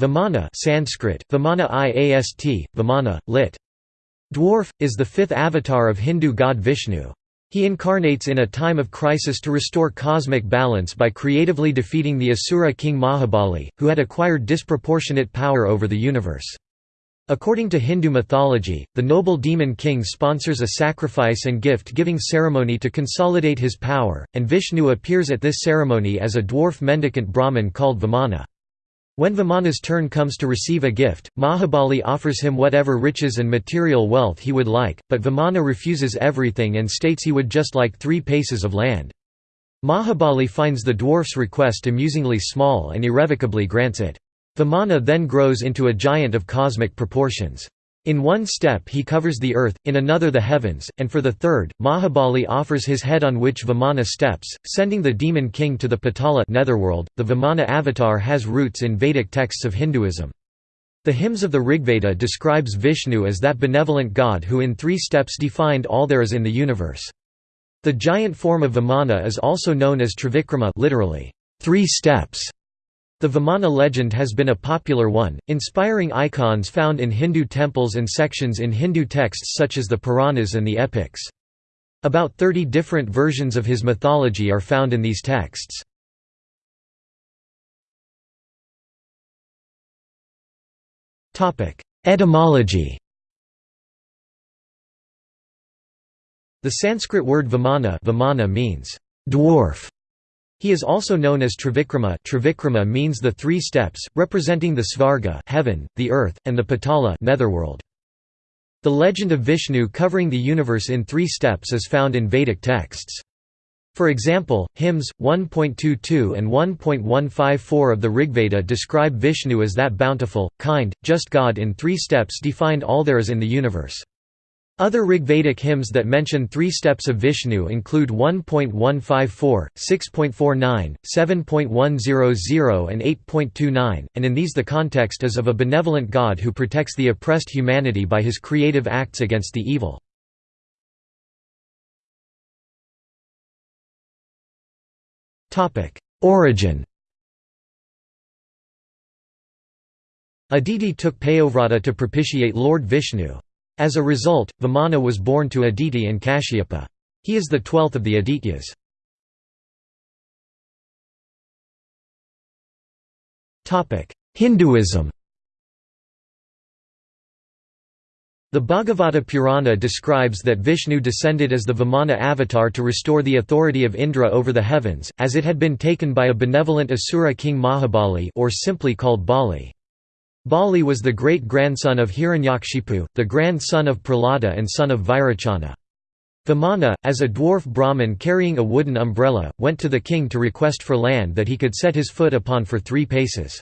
Vamana Sanskrit, Vamana iast, Vamana, lit. Dwarf, is the fifth avatar of Hindu god Vishnu. He incarnates in a time of crisis to restore cosmic balance by creatively defeating the Asura king Mahabali, who had acquired disproportionate power over the universe. According to Hindu mythology, the noble demon king sponsors a sacrifice and gift-giving ceremony to consolidate his power, and Vishnu appears at this ceremony as a dwarf mendicant Brahmin called Vamana. When Vamana's turn comes to receive a gift, Mahabali offers him whatever riches and material wealth he would like, but Vamana refuses everything and states he would just like three paces of land. Mahabali finds the dwarf's request amusingly small and irrevocably grants it. Vamana then grows into a giant of cosmic proportions. In one step he covers the earth, in another the heavens, and for the third, Mahabali offers his head on which Vamana steps, sending the demon king to the Patala netherworld. .The Vamana avatar has roots in Vedic texts of Hinduism. The hymns of the Rigveda describes Vishnu as that benevolent god who in three steps defined all there is in the universe. The giant form of Vamana is also known as Trivikrama literally, three steps", the Vamana legend has been a popular one, inspiring icons found in Hindu temples and sections in Hindu texts such as the Puranas and the epics. About 30 different versions of his mythology are found in these texts. Etymology The Sanskrit word vamana, vamana means dwarf he is also known as Trivikrama Trivikrama means the three steps, representing the Svarga heaven, the earth, and the Patala netherworld. The legend of Vishnu covering the universe in three steps is found in Vedic texts. For example, hymns 1.22 and 1.154 of the Rigveda describe Vishnu as that bountiful, kind, just God in three steps defined all there is in the universe. Other Rigvedic hymns that mention three steps of Vishnu include 1.154, 6.49, 7.100 and 8.29, and in these the context is of a benevolent God who protects the oppressed humanity by his creative acts against the evil. Origin Aditi took Payovrata to propitiate Lord Vishnu. As a result, Vamana was born to Aditi and Kashyapa. He is the twelfth of the Adityas. Hinduism The Bhagavata Purana describes that Vishnu descended as the Vamana avatar to restore the authority of Indra over the heavens, as it had been taken by a benevolent Asura king Mahabali or simply called Bali. Bali was the great-grandson of Hiranyakashipu, the grandson of Prahlada and son of Virochana. Vamana, as a dwarf Brahmin carrying a wooden umbrella, went to the king to request for land that he could set his foot upon for three paces.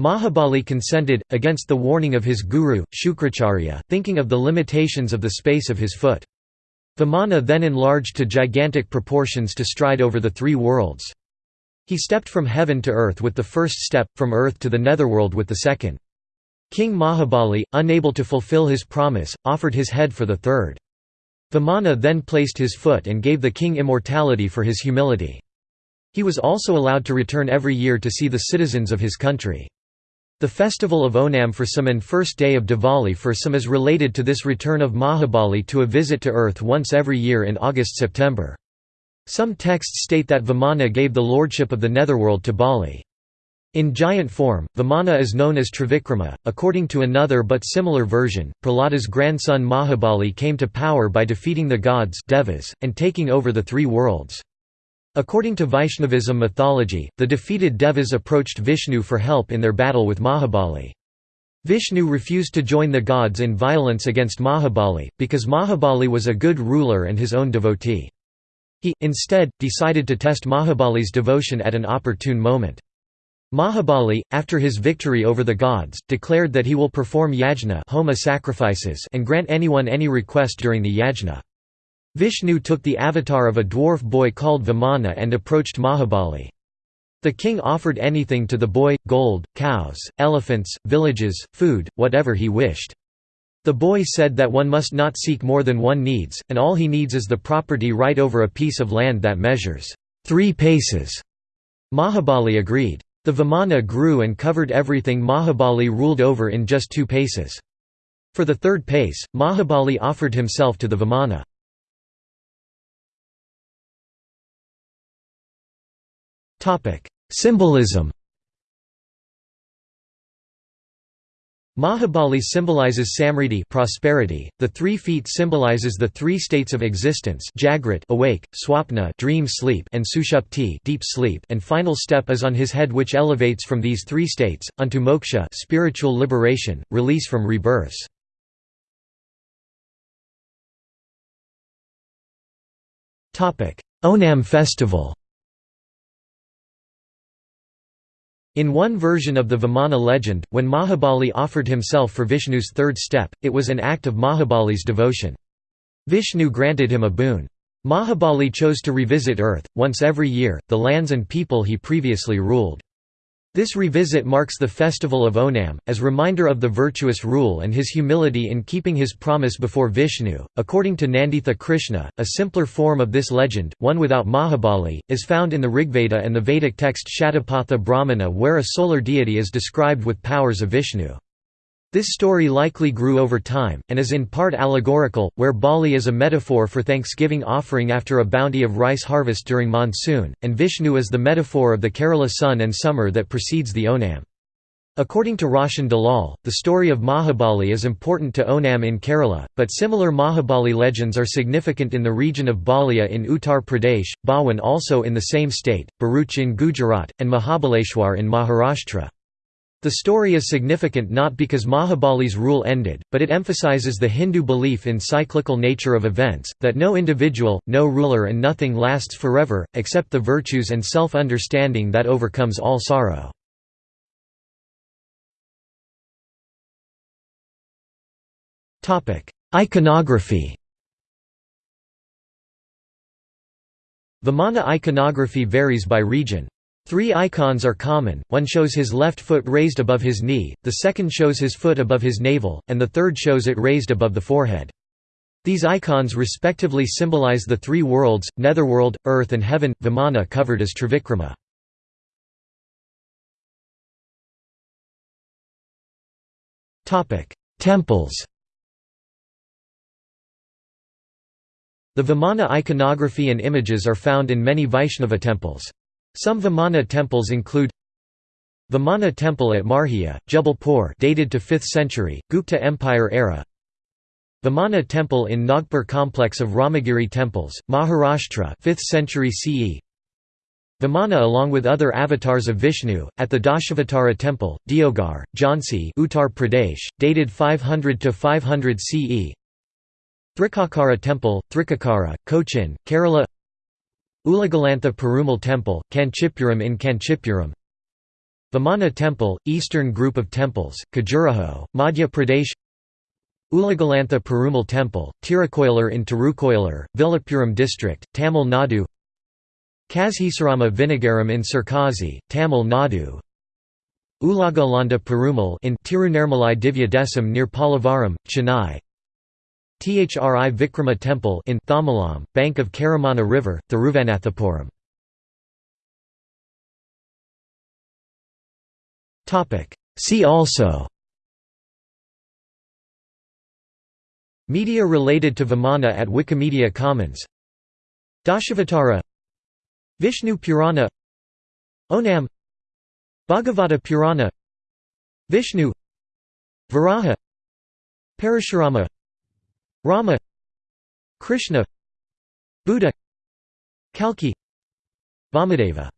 Mahabali consented, against the warning of his guru, Shukracharya, thinking of the limitations of the space of his foot. Vamana then enlarged to gigantic proportions to stride over the three worlds. He stepped from heaven to earth with the first step, from earth to the netherworld with the second. King Mahabali, unable to fulfill his promise, offered his head for the third. Vamana then placed his foot and gave the king immortality for his humility. He was also allowed to return every year to see the citizens of his country. The festival of Onam for some and first day of Diwali for some is related to this return of Mahabali to a visit to earth once every year in August-September. Some texts state that Vamana gave the lordship of the netherworld to Bali. In giant form, Vamana is known as Trivikrama. According to another but similar version, Prahlada's grandson Mahabali came to power by defeating the gods devas, and taking over the three worlds. According to Vaishnavism mythology, the defeated devas approached Vishnu for help in their battle with Mahabali. Vishnu refused to join the gods in violence against Mahabali, because Mahabali was a good ruler and his own devotee. He, instead, decided to test Mahabali's devotion at an opportune moment. Mahabali, after his victory over the gods, declared that he will perform yajna homa sacrifices and grant anyone any request during the yajna. Vishnu took the avatar of a dwarf boy called Vamana and approached Mahabali. The king offered anything to the boy, gold, cows, elephants, villages, food, whatever he wished. The boy said that one must not seek more than one needs, and all he needs is the property right over a piece of land that measures three paces. Mahabali agreed. The Vamana grew and covered everything Mahabali ruled over in just two paces. For the third pace, Mahabali offered himself to the Vamana. Symbolism Mahabali symbolizes samriddhi prosperity. The three feet symbolizes the three states of existence: Jagrat awake, Swapna dream sleep, and Sushupti deep sleep. And final step is on his head, which elevates from these three states unto moksha, spiritual liberation, release from rebirths. Topic: Onam festival. In one version of the Vamana legend, when Mahabali offered himself for Vishnu's third step, it was an act of Mahabali's devotion. Vishnu granted him a boon. Mahabali chose to revisit earth, once every year, the lands and people he previously ruled. This revisit marks the festival of Onam, as reminder of the virtuous rule and his humility in keeping his promise before Vishnu. According to Nanditha Krishna, a simpler form of this legend, one without Mahabali, is found in the Rigveda and the Vedic text Shatapatha Brahmana where a solar deity is described with powers of Vishnu. This story likely grew over time, and is in part allegorical, where Bali is a metaphor for thanksgiving offering after a bounty of rice harvest during monsoon, and Vishnu is the metaphor of the Kerala sun and summer that precedes the Onam. According to Roshan Dalal, the story of Mahabali is important to Onam in Kerala, but similar Mahabali legends are significant in the region of Balia in Uttar Pradesh, Bawan also in the same state, Bharuch in Gujarat, and Mahabaleshwar in Maharashtra. The story is significant not because Mahabali's rule ended, but it emphasizes the Hindu belief in cyclical nature of events, that no individual, no ruler and nothing lasts forever, except the virtues and self-understanding that overcomes all sorrow. Iconography Vamana iconography varies by region. Three icons are common, one shows his left foot raised above his knee, the second shows his foot above his navel, and the third shows it raised above the forehead. These icons respectively symbolize the three worlds, netherworld, earth and heaven, Vamana covered as Trivikrama. Temples The Vamana iconography and images are found in many Vaishnava temples. Some Vamana temples include Vamana temple at Marhia, Jabalpur dated to 5th century, Gupta Empire era. Vamana temple in Nagpur complex of Ramagiri temples, Maharashtra 5th century CE Vamana along with other avatars of Vishnu, at the Dashavatara temple, Deogarh, Jhansi Uttar Pradesh, dated 500 to 500 CE Thrikakara temple, Thrikakara, Cochin, Kerala Ulagalantha Perumal Temple, Kanchipuram in Kanchipuram. Vamana Temple, Eastern Group of Temples, Khajuraho, Madhya Pradesh. Ulagalantha Perumal Temple, Tirukoilur in Tirukoilur, Villupuram District, Tamil Nadu. Kazhisarama Vinagaram in Sirkazi, Tamil Nadu. Ulagalanda Perumal in Tirunirmalai Divya Desam near Pallavaram, Chennai Thri Vikrama Temple in Thamalam, bank of Karamana River, Thiruvananthapuram. See also. Media related to Vamana at Wikimedia Commons. Dashavatara. Vishnu Purana. Onam. Bhagavata Purana. Vishnu. Varaha. Parashurama Rama Krishna Buddha Kalki Vamadeva